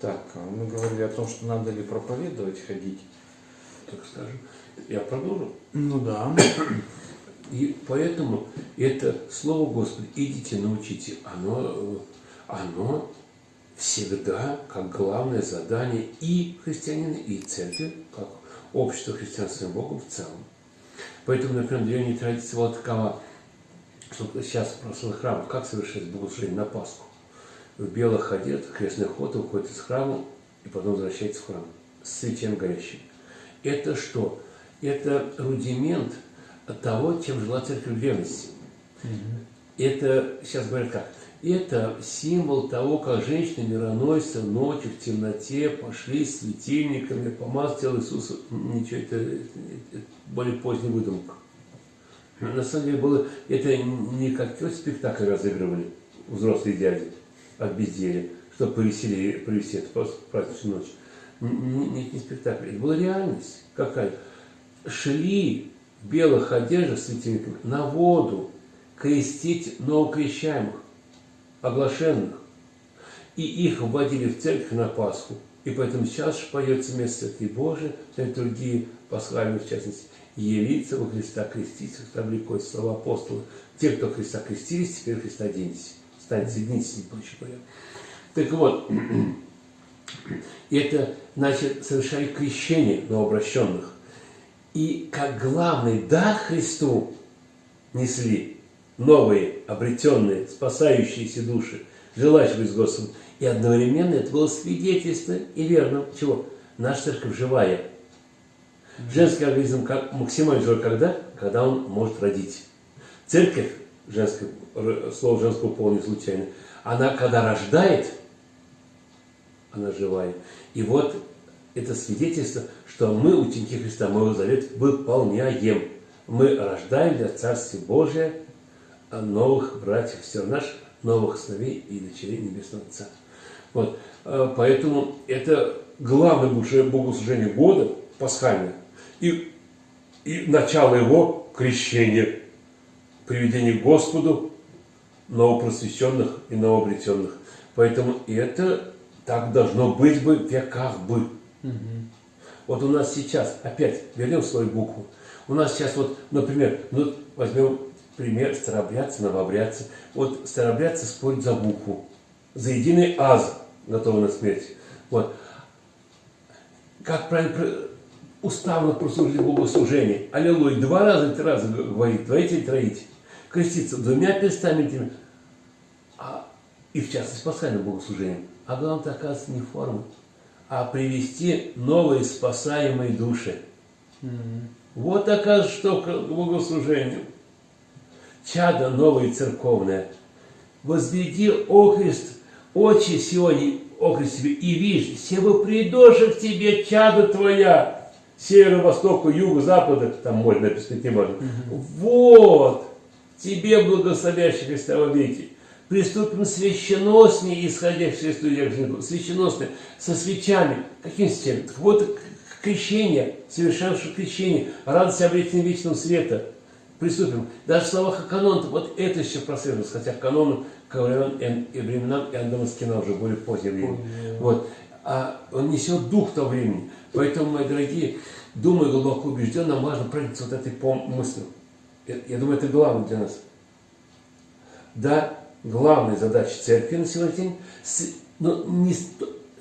Так, а мы говорили о том, что надо ли проповедовать, ходить. Так скажем. Я продолжу. Ну да. И поэтому это Слово Господа, идите научите, оно, оно всегда как главное задание и христианина, и церкви, как общество христианским Богом в целом. Поэтому, например, древняя традиция была такова, что сейчас в православных храмах как совершать богослужение на Пасху? В белых одет, крестный ход, уходит из храма и потом возвращается в храм с свечем горящим. Это что? Это рудимент того, чем жила церковь древности. Это, сейчас говорят как, это символ того, как женщины мироносцы ночью в темноте пошли с светильниками, помазал тело Иисуса. Ничего, это, это более поздняя выдумка. На самом деле было, это не как спектакль разыгрывали взрослые дяди от безделия, чтобы повеселее провести эту праздничную ночь. Нет, не спектакль, это была реальность какая. Шли в белых одеждах с светильниками на воду крестить новокрещаемых оглашенных. И их вводили в церковь на Пасху. И поэтому сейчас поется место Святый Божий, другие пасхальные, в частности, явиться во Христа креститься, Христа влекой, слова апостола. Те, кто Христа крестились, теперь Христа оденьтесь. Станьте, соединитесь, не проще говоря. Так вот, это, значит, совершали крещение новообращенных. И как главный дар Христу несли новые, обретенные, спасающиеся души, желающие быть с Господом. И одновременно это было свидетельство и верно. Чего? Наша церковь живая. Женский организм как, максимально живой когда? Когда он может родить. Церковь, женское, слово женского пола не случайно, она когда рождает, она живая. И вот это свидетельство, что мы, ученики Христа, мы его завет выполняем. Мы рождаем для Царствия Божия новых братьев, сестер наших, новых сыновей и дочерей Небесного Отца. Вот. А, поэтому это главное богослужение года, пасхальное, и, и начало его крещения, приведение к Господу новопросвященных и новообретенных. Поэтому это так должно быть бы в веках бы. Угу. Вот у нас сейчас, опять вернем свою букву, у нас сейчас вот, например, ну, возьмем пример старобрядцы, новобрядцы. Вот старобрядцы спорят за букву, за единый аз, готовы на смерть. Вот. Как правильно уставно прослужили богослужение. Аллилуйя. Два раза, три раза говорит, двоите и троите. Креститься двумя перстами, а, и в частности пасхальным богослужением. А главное, оказывается, не форма, а привести новые спасаемые души. Mm -hmm. Вот оказывается, что к богослужению чадо новое церковное, возведи окрест, очи сегодня, окрест себе, и видишь, себо придоши к тебе чадо твоя, севера, востока, юга, запада, там можно написать не можно. Угу. Вот, тебе благословящий Христа веки. Приступим священноснее, исходящие из людях, священносные, со свечами. Каким свечами? Вот крещение, совершавшее крещение, радость обретения вечного света – приступим. Даже в словах канон, вот это еще прослеживается, хотя канон ко временам и временам Иоанна Дамаскина уже более позднее время. Вот. А он несет дух того времени. Поэтому, мои дорогие, думаю, глубоко убежден, нам важно проникнуться вот этой мыслью. Я, думаю, это главное для нас. Да, главная задача церкви на сегодняшний день, ну, не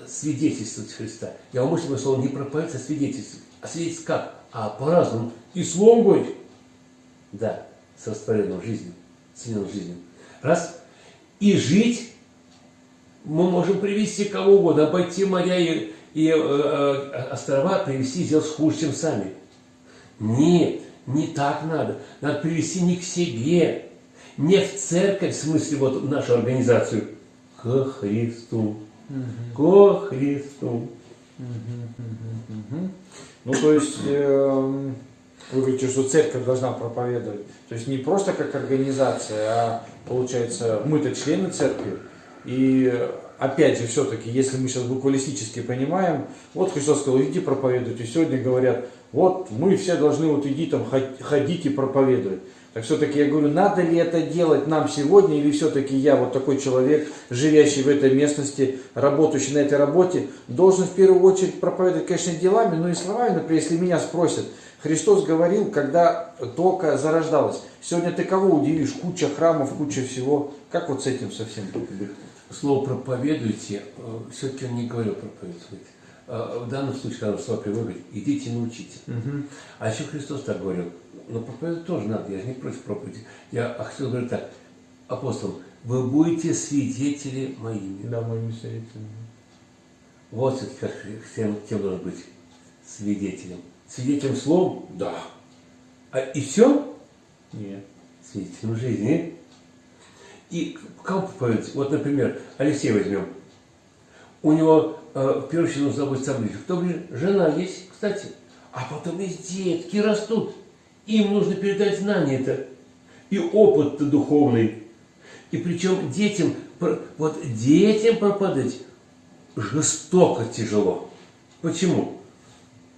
свидетельствовать Христа. Я умышленно слово не проповедовать, а свидетельствовать. А свидетельствовать как? А по-разному. И словом говорить, да, с растворенной жизнью, с жизнью. Раз. И жить мы можем привести кого угодно, обойти моря и, и э, э, острова, привести, сделать хуже, чем сами. Нет, не так надо. Надо привести не к себе, не в церковь, в смысле вот нашу организацию, к Христу. Угу. К Христу. Угу, Ну, то есть... Э вы говорите, что церковь должна проповедовать. То есть не просто как организация, а получается мы-то члены церкви. И опять же, все-таки, если мы сейчас буквалистически понимаем, вот Христос сказал, иди проповедуйте. Сегодня говорят, вот мы все должны вот иди там ходить и проповедовать. Так все-таки я говорю, надо ли это делать нам сегодня, или все-таки я, вот такой человек, живящий в этой местности, работающий на этой работе, должен в первую очередь проповедовать, конечно, делами, но и словами, например, если меня спросят, Христос говорил, когда только зарождалось. Сегодня ты кого удивишь? Куча храмов, куча всего. Как вот с этим совсем быть? Слово проповедуйте, все-таки он не говорил проповедовать. В данном случае, когда слово приводит, идите научите. Угу. А еще Христос так говорил, но проповедовать тоже надо, я же не против проповеди. Я а хотел говорить так, апостол, вы будете свидетели моими. Да, моими свидетелями. Вот все-таки как кем, кем должен быть свидетелем. Свидетелем слов? Да. А и все? Нет. Свидетелем жизни. И кому проповедовать? Вот, например, Алексей возьмем. У него э, в первую очередь нужно о ближних. Кто ближе? Жена есть, кстати. А потом есть детки растут. Им нужно передать знания это. И опыт-то духовный. И причем детям, вот детям пропадать жестоко тяжело. Почему?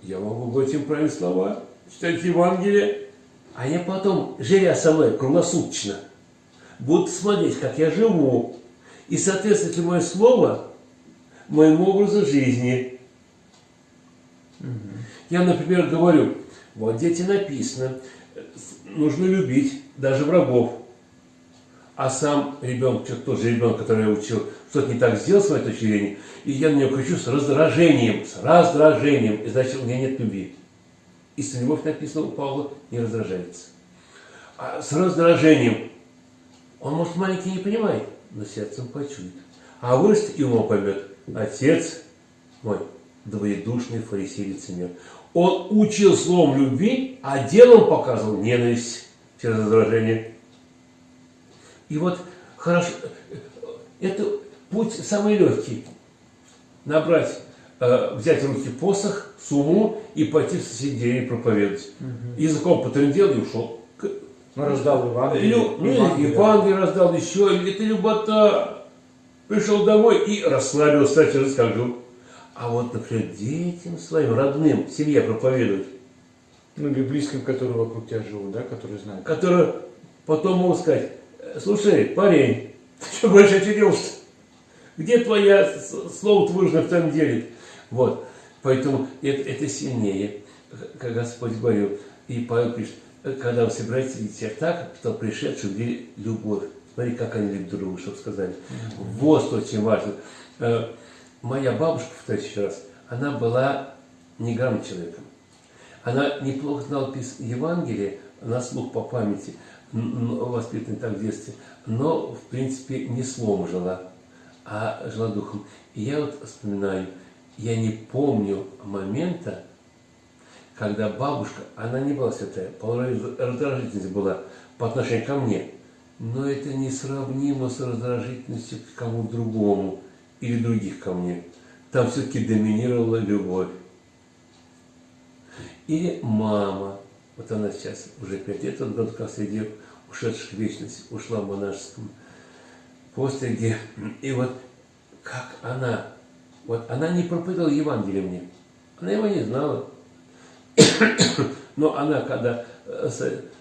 Я могу говорить им правильные слова, читать Евангелие, а я потом, живя со мной круглосуточно, буду смотреть, как я живу, и соответствует ли мое слово моему образу жизни. Угу. Я, например, говорю, вот дети написано, нужно любить даже врагов. А сам ребенок, тот же ребенок, который я учил, что-то не так сделал с моей точки зрения, и я на него кричу с раздражением, с раздражением, и значит, у меня нет любви. Истинная любовь написано у Павла не раздражается. А с раздражением, он, может, маленький не понимает, но сердцем почует. А вырастет и умом поймет. Отец мой, двоедушный фарисей лицемер. Он учил словом любви, а делом показывал ненависть через раздражение. И вот хорошо, это путь самый легкий. Набрать, э, взять в руки посох, сумму и пойти в соседей проповедовать. Угу. Языком потрендел и ушел. Ну, раздал Евангелие. Лю, ну, Евангелие. Евангелие раздал еще, это любота. Пришел домой и расслабился, как жил. А вот, например, детям своим, родным, семье проповедовать. Ну, или близким, которые вокруг тебя живут, да, которые знают. Которые потом могут сказать, слушай, парень, ты что больше очерился? Где твоя слово твое в твоем деле? Вот. Поэтому это, это сильнее, как Господь говорил. И Павел пишет, когда вы собираетесь видеть так, что пришедшие увидели любовь. Смотри, как они любят друг друга, чтобы сказали. Вот очень важно. Э, моя бабушка, повторюсь еще раз, она была неграмотным человеком. Она неплохо знала Евангелие на слух по памяти, воспитанной так в детстве, но, в принципе, не словом жила, а жила духом. И я вот вспоминаю, я не помню момента, когда бабушка, она не была святая, порой раздражительность была по отношению ко мне, но это несравнимо с раздражительностью к кому другому или других ко мне. Там все-таки доминировала любовь. Или мама, вот она сейчас уже пять лет от года среди ушедших в вечность, ушла в монашеском постриге. И вот как она, вот она не проповедовала Евангелие мне, она его не знала. Но она, когда э,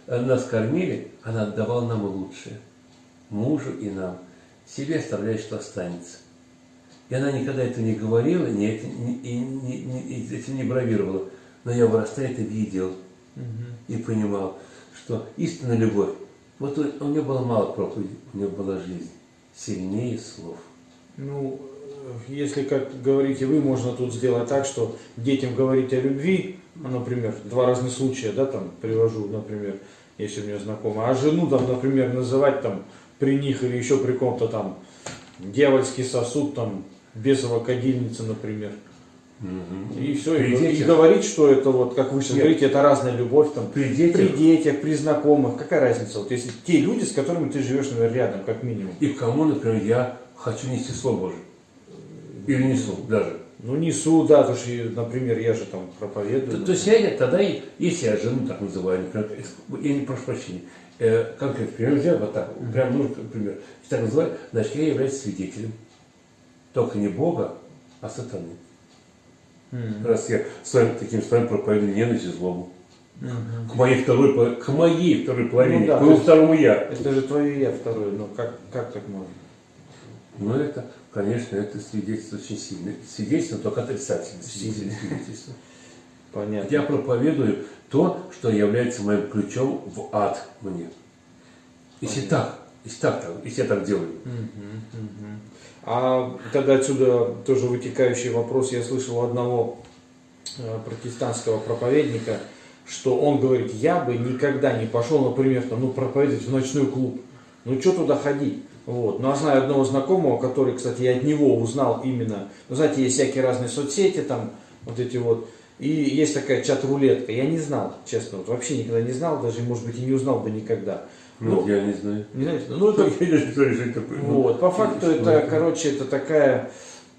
нас кормили, она отдавала нам лучшее. Мужу и нам. Себе оставляя, что останется. И она никогда это не говорила, не, и, не, не, этим не бравировала. Но я вырастая это видел угу. и понимал, что истинная любовь, вот у, у нее было мало проповедей, у нее была жизнь, сильнее слов. Ну, если, как говорите вы, можно тут сделать так, что детям говорить о любви, например, два разных случая, да, там, привожу, например, если у меня знакомый, а жену, там, например, называть там при них или еще при ком-то там дьявольский сосуд, там, бесова кадильница, например. Угу. И все, и, и говорить, что это вот, как вы сейчас Нет. говорите, это разная любовь там, при детях. при детях, при знакомых, какая разница? Вот если те люди, с которыми ты живешь, наверное, рядом, как минимум. И кому, например, я хочу нести Слово Божие. Или несу даже. Ну, несу, да, потому что, например, я же там проповедую. То, то есть я тогда, если я жену так называю, например, я не прошу прощения, э, конкретно пример взял, вот так, прям нужно пример, так называю, значит, я являюсь свидетелем. Только не Бога, а сатаны. Mm-hmm. Раз я с вами таким с вами проповедую ненависть и злобу. К моей второй, к моей второй половине, Ну да, к моему второму я. Это же твое я второе, ну как, как так можно? Ну это, конечно, это свидетельство очень сильное. Свидетельство только отрицательное Сильное. свидетельство. Понятно. Я проповедую то, что является моим ключом в ад мне. Если так, если так, если я так делаю. А тогда отсюда тоже вытекающий вопрос. Я слышал у одного э, протестантского проповедника, что он говорит, я бы никогда не пошел, например, там, ну, проповедовать в ночной клуб. Ну, что туда ходить? Вот. Ну, а знаю одного знакомого, который, кстати, я от него узнал именно, ну, знаете, есть всякие разные соцсети, там, вот эти вот, и есть такая чат-рулетка. Я не знал, честно, вот вообще никогда не знал, даже, может быть, и не узнал бы никогда. Ну, я не знаю. не знаете, ну, это Я не знаю, что это. Ну, вот, по факту что это, короче, это такая,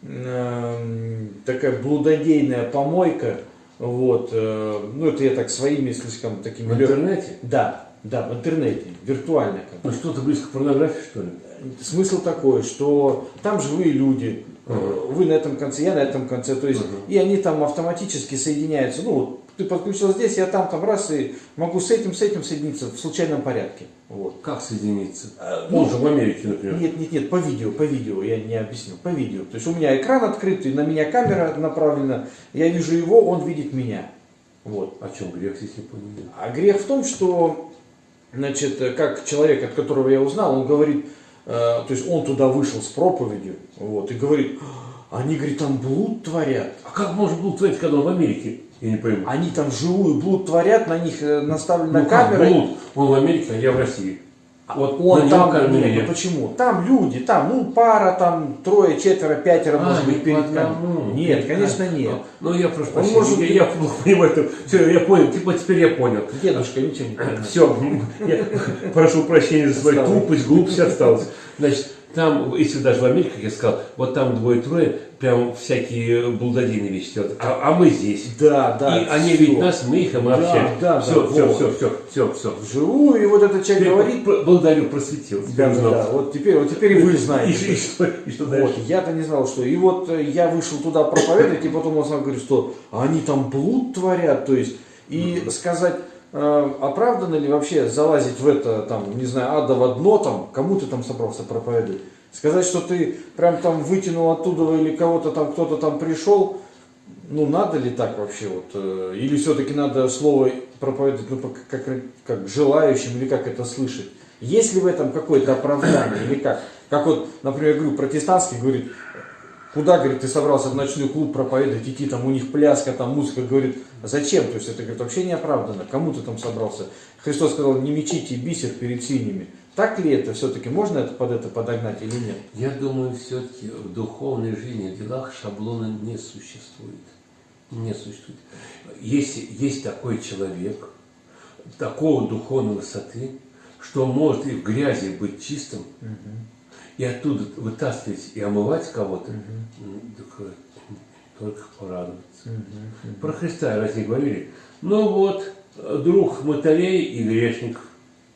эм, такая блудодейная помойка, вот, э, ну это я так своими слишком такими... В интернете? Да, да, в интернете, виртуально как. Ну что-то близко к порнографии, что ли? Смысл такой, что там живые люди, Ага. вы на этом конце, я на этом конце, то есть, Ага. и они там автоматически соединяются, ну, вот, ты подключил здесь, я там, там раз, и могу с этим, с этим соединиться в случайном порядке, вот. Как соединиться? А, Он ну, же в Америке, например. Нет, нет, нет, по видео, по видео, я не объяснил, по видео. То есть у меня экран открытый, на меня камера направлена, я вижу его, он видит меня. Вот. О чем грех здесь не понял? А грех в том, что, значит, э, как человек, от которого я узнал, он говорит, то есть он туда вышел с проповедью, вот, и говорит, они, говорит, там блуд творят. А как можно было творить, когда он в Америке? Я не пойму. Они там живую блуд творят, на них э, наставлена ну как камера. блуд? Он в Америке, а я в России. Вот Он нем там, камера нет, ну почему? Там люди, там, ну, пара, там, трое, четверо, пятеро, А, может быть, перед одному. камерой. Нет, конечно, нет. Ну, я прошу прощения, может я, я плохо понимаю это. Все, я понял, типа теперь я понял. Дедушка, ничего не понимает. Все, я прошу прощения за свою тупость, глупость осталась. Значит, там, если даже в Америке, как я сказал, вот там двое-трое, прям всякие блудодейные вещи делают. А, а мы здесь. Да, да. и они всё. видят нас, мы их, и мы Да, общаемся. да, все, да, все, вот. все, все, все, все. Вживую, и вот этот человек говорит, благодарю, просветил. да, да, да, вот теперь, вот теперь и вы И, знаете. и что, и что Вот, дальше? я-то не знал, что. И вот э, я вышел туда проповедовать, и потом он сам говорит, что они там блуд творят, то есть, и сказать, э, оправданно ли вообще залазить в это, там, не знаю, адово дно, там, кому ты там собрался проповедовать? Сказать, что ты прям там вытянул оттуда или кого-то там, кто-то там пришел, ну, надо ли так вообще вот? э, Или все-таки надо слово проповедовать, ну, как, как, желающим, или как это слышать? Есть ли в этом какое-то оправдание, или как? Как вот, например, говорю, протестантский говорит, куда, говорит, ты собрался в ночной клуб проповедовать, идти, там у них пляска, там музыка, говорит, «А зачем? То есть это, говорит, вообще не оправдано. Кому ты там собрался? Христос сказал, не мечите бисер перед свиньями. Так ли это все-таки? Можно это под это подогнать или нет? Я думаю, все-таки в духовной жизни, в делах шаблона не существует. Не существует. Если есть такой человек, такого духовной высоты, что может и в грязи быть чистым, и оттуда вытаскивать и омывать кого-то, э, только порадоваться. Про Христа раз не говорили. Ну вот, э, друг мотарей и грешник,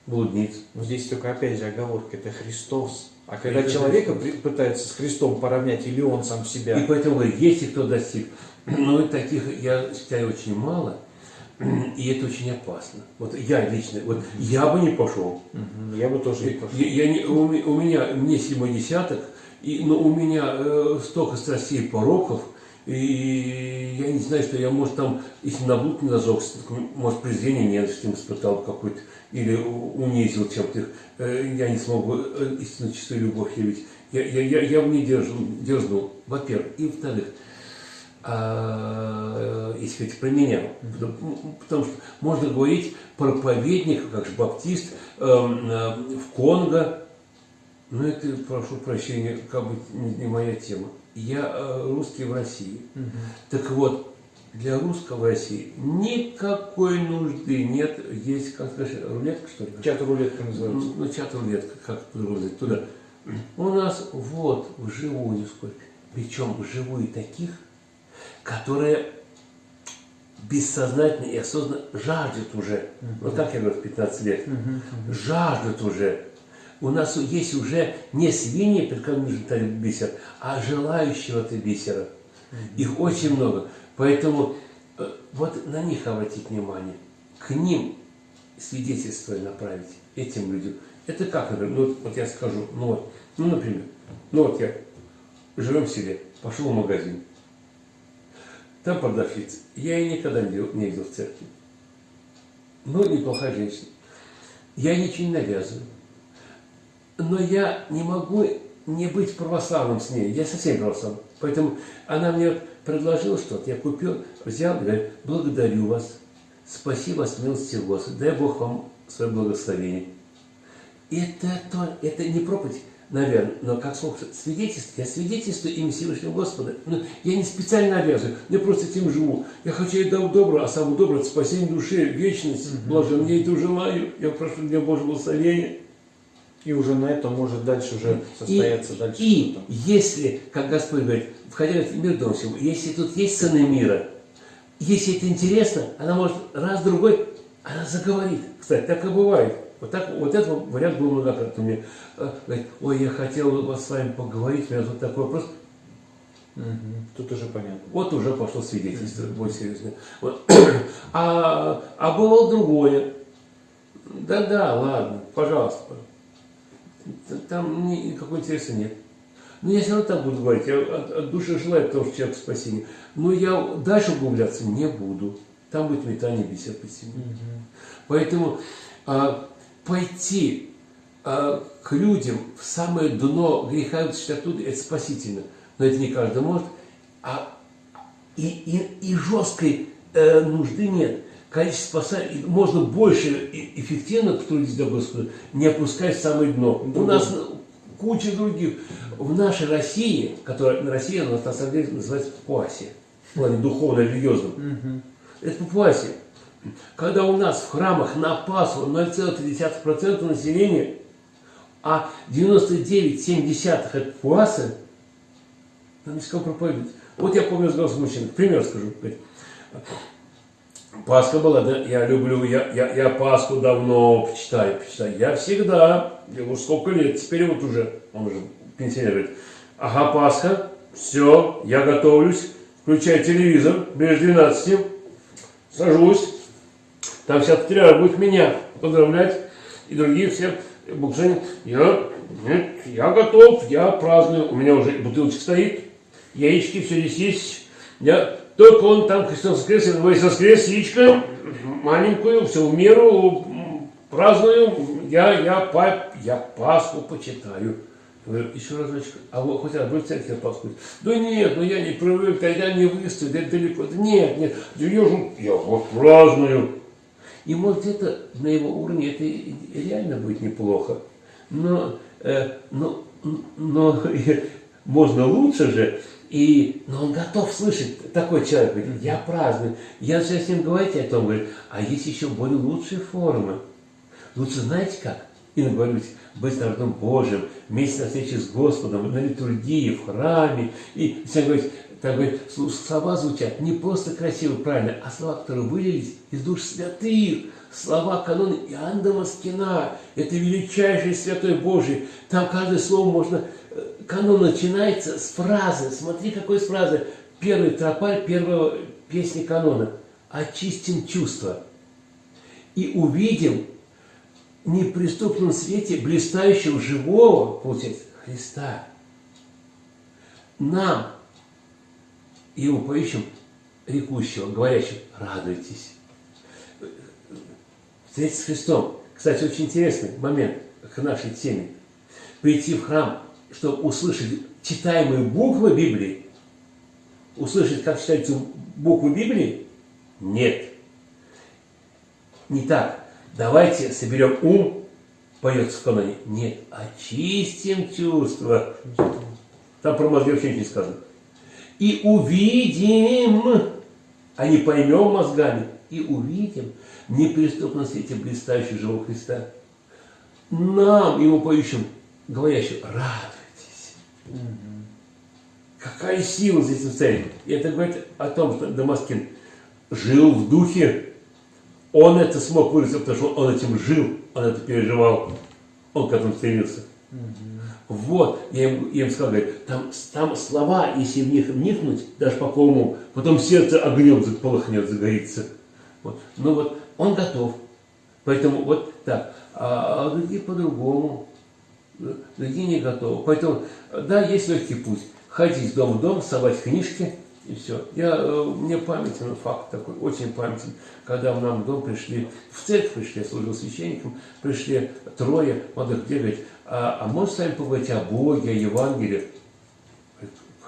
блудниц. Но здесь только опять же оговорка, это Христос. А когда Это человека Христос. пытается с Христом поравнять, или он сам себя, И поэтому говорю, если кто достиг, но и таких, я считаю, очень мало, и это очень опасно. Вот я лично, вот я бы не пошел. Я бы тоже не пошел. Я, я не- у, у меня, мне седьмой десяток, и, но у меня э, столько страстей и пороков, и я не знаю, что я, может, там, если на блуд не зажегся, может, презрение ненависти испытал какой-то, или унизил чем-то их, э, я не смог бы э, истинно чистую любовь явить. Я, я, я, я в ней дерзнул, дерзнул, во-первых. И во-вторых, а, если говорить про меня, потому, потому что можно говорить проповедник, как же баптист, эм, э, в Конго, но это, прошу прощения, как бы не, моя тема. Я э, русский в России. Так вот, для русского в России никакой нужды нет. Есть, как сказать, рулетка, что ли? Чат-рулетка называется. Ну, ну, чат-рулетка, как сказать, туда. У нас вот вживую сколько. Причем вживую таких, которые бессознательно и осознанно жаждут уже. Вот как я говорю, в 15 лет. Жаждут уже. У нас есть уже не свиньи, перед которыми таить бисер, а желающие этого бисера. Их очень много. Поэтому э, вот на них обратить внимание. к ним свидетельство направить, этим людям. Это как, например, ну, вот, вот я скажу, ну вот, ну, например, ну вот я живем в селе, пошел в магазин, там продавщица, я ее никогда не видел в церкви. Ну, неплохая женщина. Я ничего не навязываю. Но я не могу не быть православным с ней. Я совсем православным. Поэтому она мне предложила что-то, я купил, взял, говорит, благодарю вас, спасибо вас милости Господа, дай Бог вам свое благословение. Это, то, это не проповедь, наверное, но как слово свидетельство, я свидетельствую имя Всевышнего Господа. Но я не специально обязан, я просто этим живу. Я хочу ей дать добро, а самое доброе – это спасение души, вечность, mm-hmm. блажен. Я это желаю, я прошу для Божьего благословения. И уже на этом может дальше уже состояться и, дальше. И если, как Господь говорит, входя в мир дом всего, если тут есть сыны мира, если это интересно, она может раз-другой, она заговорит. Кстати, так и бывает. Вот, так, вот этот вариант был многократно. Мне э, говорит, ой, я хотел вас с вами поговорить, у меня вот такой вопрос. Угу. Тут уже понятно. Вот уже пошло свидетельство, mm более серьезное. Вот. А, а было другое. Да-да, ладно, пожалуйста. Там никакого интереса нет. Но я все равно так буду говорить, я от, от души желаю того, что человек спасения. Но я дальше углубляться не буду. Там будет метание бесед по себе. Угу. Поэтому а, пойти а, к людям в самое дно греха и оттуда, это спасительно. Но это не каждый может. А, и, и, и жесткой э, нужды нет. Количество спасателей, можно больше эффективно потрудиться для Господа, не опускаясь в самое дно. Другой. У нас куча других. В нашей России, которая Россия у нас на самом деле называется Папуасия, в плане духовно-религиозном. Угу. Это Папуасия. Когда у нас в храмах на Пасху 0,3% населения, а 99,7% это пуасы, не с кого проповедовать. Вот я помню разговор с мужчиной, пример скажу. Пасха была, да, я люблю, я, я, я Пасху давно почитаю, почитаю. Я всегда, я уже сколько лет, теперь вот уже, он уже пенсионер говорит, ага, Пасха, все, я готовлюсь, включаю телевизор, без 12, сажусь, там вся патриарх будет меня поздравлять и другие все богослужения. Я, нет, я готов, я праздную. У меня уже бутылочка стоит, яички, все здесь есть. Я, только он там Христос воскрес, я воскрес, яичко, маленькую, все в меру, праздную. Я, я, пап, я Пасху почитаю. говорю, еще разочек, а вы хоть раз будете церковь Пасху? Да нет, ну я не привык, я не выставлю, да далеко. Да нет, нет, я, я вот праздную. И может это на его уровне это реально будет неплохо. Но, э, но, но можно лучше же. И, но он готов слышать, такой человек говорит, я праздную. Я начинаю с ним говорить о том, говорит, а есть еще более лучшие формы. Лучше знаете как? И говорить, быть народом Божьим, вместе на встрече с Господом, на литургии, в храме. И все говорит, так говорит, слова звучат не просто красиво, правильно, а слова, которые вылились из душ святых. Слова канона Иоанна Дамаскина. Это величайший святой Божий. Там каждое слово можно... Э, канон начинается с фразы. Смотри, какой с фразы. Первый тропарь первого песни канона. Очистим чувства. И увидим в неприступном свете блистающего живого, получается, Христа. Нам его поищем рекущего, говорящего, радуйтесь. Встретиться с Христом. Кстати, очень интересный момент к нашей теме. Прийти в храм, чтобы услышать читаемые буквы Библии, услышать, как читаются буквы Библии? Нет. Не так. Давайте соберем ум, поется в каноне. Нет, очистим чувства. Там про мозги вообще ничего не сказано и увидим, а не поймем мозгами, и увидим в неприступном свете блистающего живого Христа. Нам, Ему поищем, говорящим, радуйтесь. Угу. Какая сила здесь в И это говорит о том, что Дамаскин жил в духе. Он это смог выразить, потому что он этим жил, он это переживал, он к этому стремился. Угу. Вот, я им, я им сказал, говорит, там, там слова, если в них вникнуть, даже по кому, потом сердце огнем полыхнет, загорится. Вот. Ну вот он готов. Поэтому вот так. А, а другие по-другому. Другие не готовы. Поэтому, да, есть легкий путь. Ходить из дома в дом, совать книжки, и все. Я, э, мне памятен факт такой, очень памятен, когда в нам дом пришли, в церковь пришли, я служил священником, пришли трое молодых людей, а, а можно с вами поговорить о Боге, о Евангелии?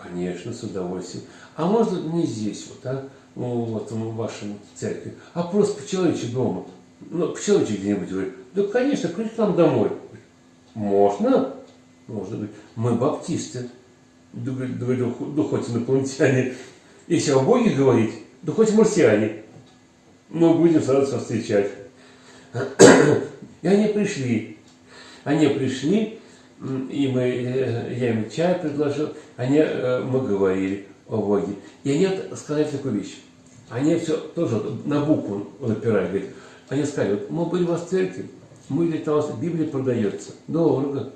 Конечно, с удовольствием. А можно не здесь, вот, а? Ну, вот в вашем церкви, а просто по-человечески дома. Ну, по-человечески где-нибудь. Говорит, да, конечно, приди к нам домой. Можно? Можно быть. Мы баптисты. Да, говорит, да хоть инопланетяне. Если о Боге говорить, да хоть марсиане. Мы будем сразу вас встречать. И они пришли. Они пришли, и мы, э, я им чай предложил, они, э, мы говорили о Боге. И они сказали такую вещь. Они все тоже на букву напирали, говорят. Они сказали, вот мы были у вас в церкви, мы видели, там у Библия продается, дорого.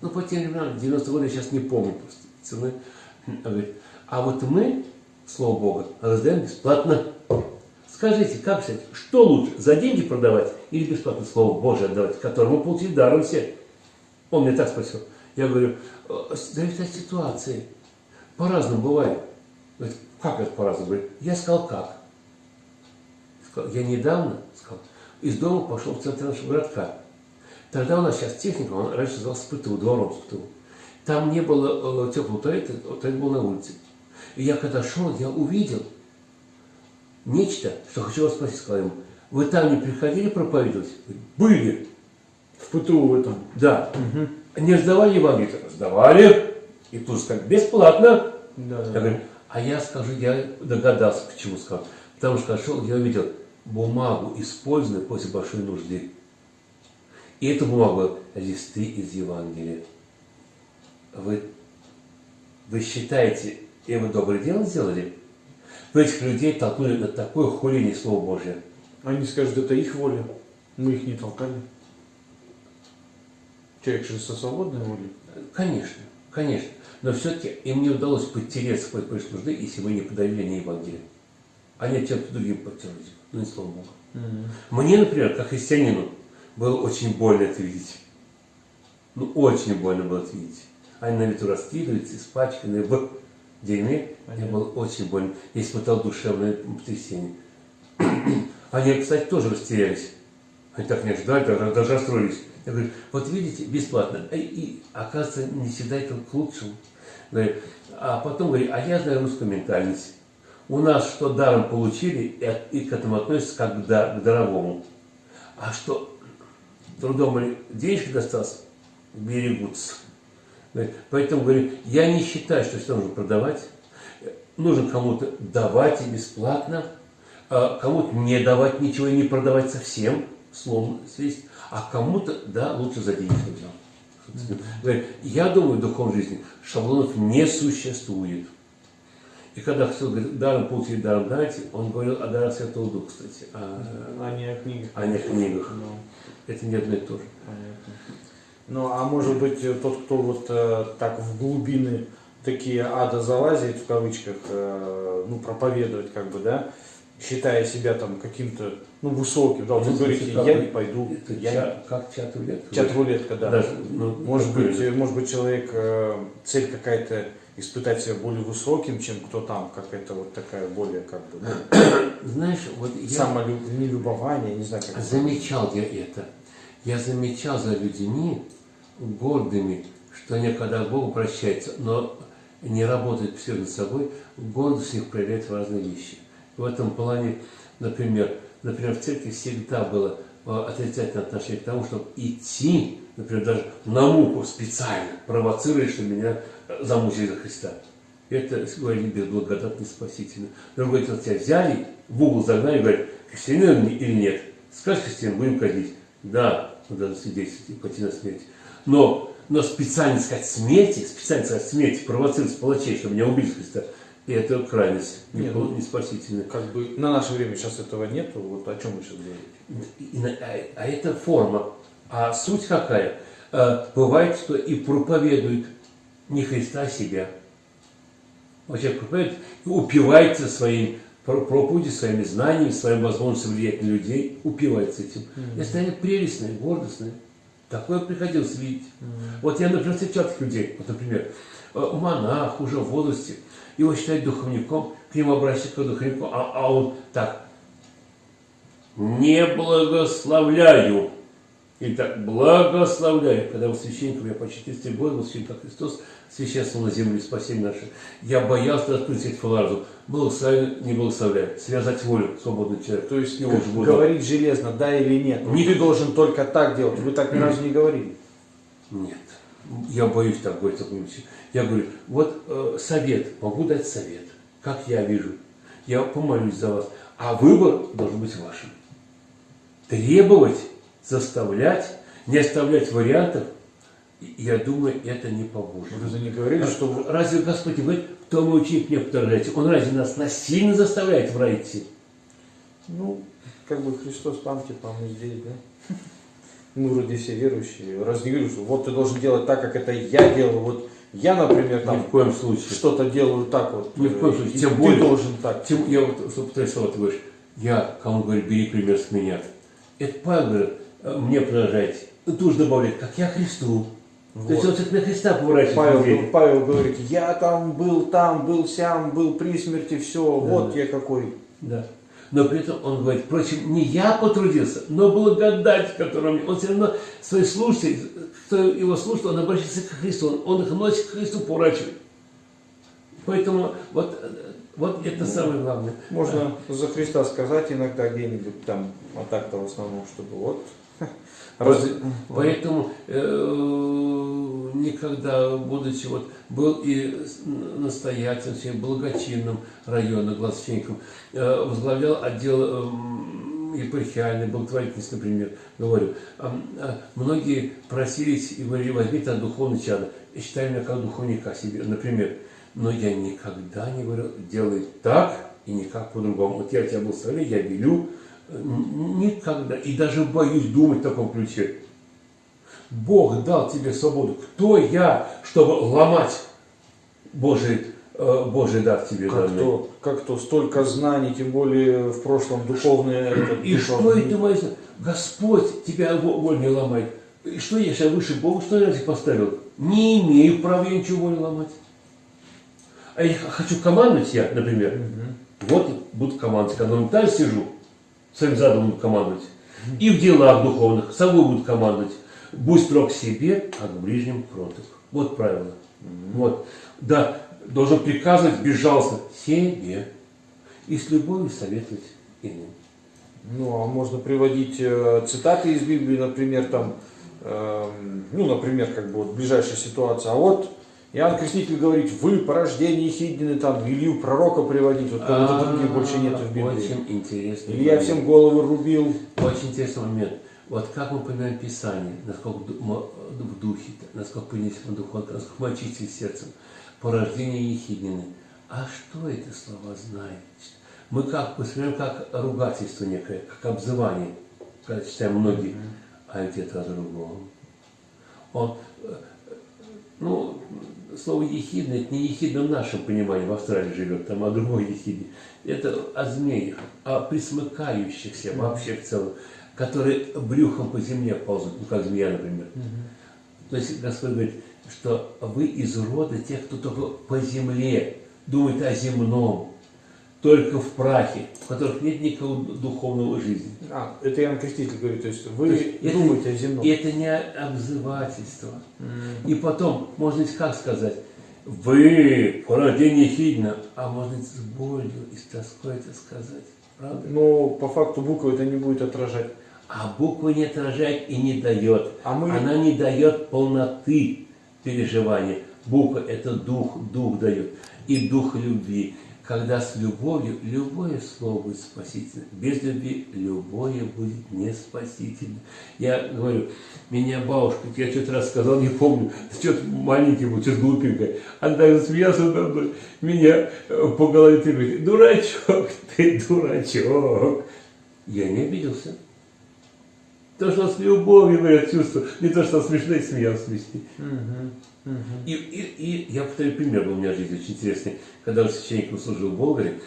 Ну, по тем временам, 90 годы, я сейчас не помню просто цены. А вот мы, слово Бога, раздаем бесплатно. Скажите, как сказать, что лучше, за деньги продавать или бесплатно Слово Божие отдавать, которое мы получили даром все? Он мне так спросил. Я говорю, «Э, зависит от ситуации. По-разному бывает. Говорит, как это по-разному? Говорит, я сказал, как. Я недавно, сказал, из дома пошел в центр нашего городка. Тогда у нас сейчас техника, он раньше назывался СПТУ, двором СПТУ. Там не было э, теплого туалета, туалет был на улице. И я когда шел, я увидел нечто, что хочу вас спросить, сказал ему, вы там не приходили проповедовать? Были. В ПТУ в этом. Да. Не сдавали Евангелие? Сдавали. И тут сказали, бесплатно. Да, Я да. говорю, а я скажу, я догадался, почему сказал. Потому что шел, я увидел бумагу, использованную после большой нужды. И эту бумагу листы из Евангелия. Вы, вы считаете, и вы доброе дело сделали? Вы этих людей толкнули на такое хуление Слова Божия. Они скажут, это их воля. Мы их не толкали. Человек же со свободной волей. Конечно, конечно. Но все-таки им не удалось подтереться в большой нужды, если вы не подавили не Евангелие. Они чем-то другим подтерлись. Ну, не слава Богу. Мне, например, как христианину, было очень больно это видеть. Ну, очень больно было это видеть. Они на ветру раскидываются, испачканные в дерьме. Мне Понятно. было очень больно. Я испытал душевное потрясение. Они, кстати, тоже растерялись. Они так не ожидали, даже, расстроились. Я говорю, вот видите, бесплатно. И, и, оказывается, не всегда это к лучшему. Говорю, а потом говорю, а я знаю русскую ментальность. У нас что даром получили, и, и к этому относятся как к, дар- к даровому. А что трудом или денежки достался, берегутся. Говорит, Поэтому говорю, я не считаю, что все нужно продавать. Нужно кому-то давать и бесплатно, а кому-то не давать ничего и не продавать совсем, словно свесть, а кому-то, да, лучше за деньги взял. Говорит, я думаю, в духовной жизни шаблонов не существует. И когда хотел говорит, даром получить, даром дайте, он говорил о дарах Святого Духа, кстати, а, А не о книгах. а не о книгах. Ну, Это не одно и то же. понятно. Ну, а может быть, э, тот, кто вот э, так в глубины такие ада залазит, в кавычках, э, ну, проповедует, как бы, да, считая себя там каким-то, ну, высоким, да, вот вы говорите, я как не пойду, Это я ча- как чат рулетка? Чат-рулетка, да. Даже, ну, Может быть, же. может быть, человек, э, цель какая-то испытать себя более высоким, чем кто там, какая-то вот такая более, как бы, ну, Знаешь, вот я самолюбование, не знаю, как это замечал я это. Я замечал за людьми гордыми, что они когда к Богу обращаются, но не работают все над собой, гордость их проявляет разные вещи. В этом плане, например, например, в церкви всегда было э, отрицательное отношение к тому, чтобы идти, например, даже на муку специально, провоцируя, что меня э, замучили за Христа. Это, говорили, безблагодатно спасительно. Другой говорит, тебя взяли, в угол загнали, говорят, христианин или нет. Скажешь христиан, будем казнить. Да, надо свидетельствовать и пойти на смерть. Но, но специально сказать смерти, специально сказать смерти, провоцировать палачей, чтобы меня убили Христа, и это крайность, не, ну, не спасительная. как бы на наше время сейчас этого нету, вот о чем мы сейчас говорим. А, а это форма. А суть какая? Э, Бывает, что и проповедует не Христа, а себя. Вот человек проповедует упивается своим про- проповеди своими знаниями, своей возможностью влиять на людей, упивается этим. И станет прелестной, гордостной. Такое приходилось видеть. Вот я, например, встречал таких людей. Вот, например, э, монах уже в возрасте, его считают духовником, к нему обращаются к духовнику, а, а он так, не благословляю. И так, благословляю. Когда был священником, я почти 30 года был священник, Христос священствовал на земле спасение наше. Я боялся открыть эту фразу. Благословляю, не благословляю. Связать волю, свободный человек. То есть его как буду. говорить железно, да или нет. Не- Ты должен только так делать. Вы так ни разу не говорили. Нет. Я боюсь так говорить. Я говорю, вот э, совет, могу дать совет, как я вижу. Я помолюсь за вас. А выбор должен быть вашим. Требовать, заставлять, не оставлять вариантов, я думаю, это не поможет. Вы же не говорили, что вы- Разве Господь не говорит, кто мой ученик, мне подражайте? Он разве нас насильно заставляет в рай идти? Ну, как бы Христос там, типа, мы здесь, да? Мы вроде все верующие. Раз не говорю, что вот ты должен делать так, как это я делаю. Вот я, например, Ни там в коем случае. что-то делаю так вот. Ни в коем случае. Тем ты более- должен так. Тем, я вот, что слова, ты говоришь, я, кому говорю, бери пример с меня. Это Павел говорит, «Э, мне продолжайте. Ты уж добавляет, как я Христу. То есть Вот. он все-таки на Христа поворачивает Павел. Павел говорит, я там был, там был, сям, был при смерти, все, вот я какой. Да. Но при этом он говорит, впрочем, не я потрудился, но благодать, которую мне... Он все равно своих слушателей, кто его слушает, он обращается к Христу, он, он их носит к Христу, поворачивает. Поэтому вот, э, вот это самое главное. Можно за Христа сказать иногда где-нибудь там, а так-то в основном, чтобы вот. Разве- Поэтому э, никогда, будучи вот, был и настоятелем, всем благочинным района, гласственником, э, возглавлял отдел эм, епархиальной благотворительности, например, говорю. А, а, многие просились и говорили, возьмите от духовный чада. И считали меня как духовника себе, например. Но я никогда не говорил, делай так и никак по-другому. Вот я тебя благословляю, я велю, Никогда. И даже боюсь думать в таком ключе. Бог дал тебе свободу. Кто я, чтобы ломать Божий, э, Божий дар тебе Как данный? то, как то, столько знаний, тем более в прошлом духовное. И что духовный- это мое? Господь тебя во- волю не ломает. И что я сейчас выше Бога, что я разве поставил? Не имею права я ничего волю ломать. А я хочу командовать я, например. Вот буду командовать, когда на сижу, своим задом буду командовать. И в делах духовных собой буду командовать. Будь строг к себе, а к ближним кроток. Вот правило. Вот. Да, должен приказывать безжалостно себе и с любовью советовать иным. Ну, а можно приводить э, цитаты из Библии, например, там, эм, ну, например, как бы вот ближайшая ситуация. А вот Иоанн Креститель говорит, вы порождение Хидины, там, Илью пророка приводить, вот кого-то других больше нет в Библии. А, Очень интересный Или я момент. всем головы рубил. Очень интересный момент. Вот как мы понимаем Писание, насколько в духе, насколько понесем духовно, насколько мы очистили сердцем. Порождение Ехиднины. А что это слова знает? Мы как воспринимаем как ругательство некое, как обзывание, когда читаем многие, а ведь это о другом. Он, э, ну, слово ехидна, это не ехидна в нашем понимании, в Австралии живет, там о другой ехидне. Это о змеях, о присмыкающихся вообще в целом, которые брюхом по земле ползут, ну как змея, например. То есть Господь говорит, что вы из рода тех, кто только по земле думает о земном, только в прахе, в которых нет никакого духовного жизни. А, это Иоанн Креститель говорит, то есть вы То есть это- думаете о земном. И это не обзывательство. И потом, можно ведь как сказать, вы порождение хидно, а можно ведь с болью и с тоской это сказать. Правда? Но по факту буквы это не будет отражать. А буква не отражает и не дает. А мы- Она не дает полноты переживания. Буква – это дух, дух дает. И дух любви. Когда с любовью, любое слово будет спасительно. Без любви любое будет не спасительно. Я говорю, меня бабушка, я что-то раз сказал, не помню, что-то маленький был, что-то глупенькое. Она так засмеялась надо мной, меня э, по голове требует, дурачок, ты дурачок. Я не обиделся. То, что с любовью говорят чувства, не то, что смешно и смеялся вместе. И, и, и я повторю пример был у меня в жизни очень интересный. Когда я священником служил в Болгаре,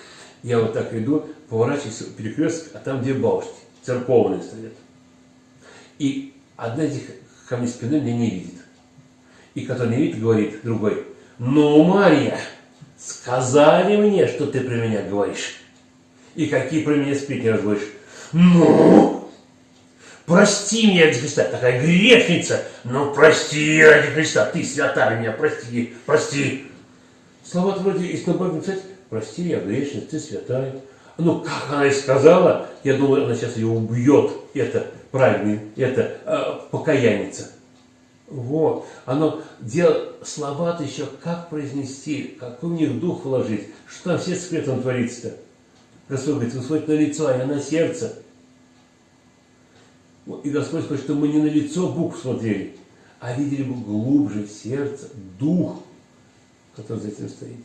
Я вот так иду, поворачиваюсь, перекресток, а там две бабушки, церковные стоят. И одна из них ко мне спиной меня не видит. И который не видит, говорит другой, ну, Марья, сказали мне, что ты про меня говоришь. И какие про меня сплетни разговариваешь. Ну, прости меня ради Христа, такая грешница, ну прости ради Христа, ты святая меня, прости, прости. Слова вроде из Бога написать, прости, я грешница, ты святая. Ну, как она и сказала, я думаю, она сейчас ее убьет, это правильный, это э, покаянница. Вот. Оно дело, слова-то еще как произнести, какой в них дух вложить, что там все секретом творится-то. Господь говорит, смотрите на лицо, а я на сердце. И Господь хочет, чтобы мы не на лицо букв смотрели, а видели бы глубже в сердце, дух, который за этим стоит.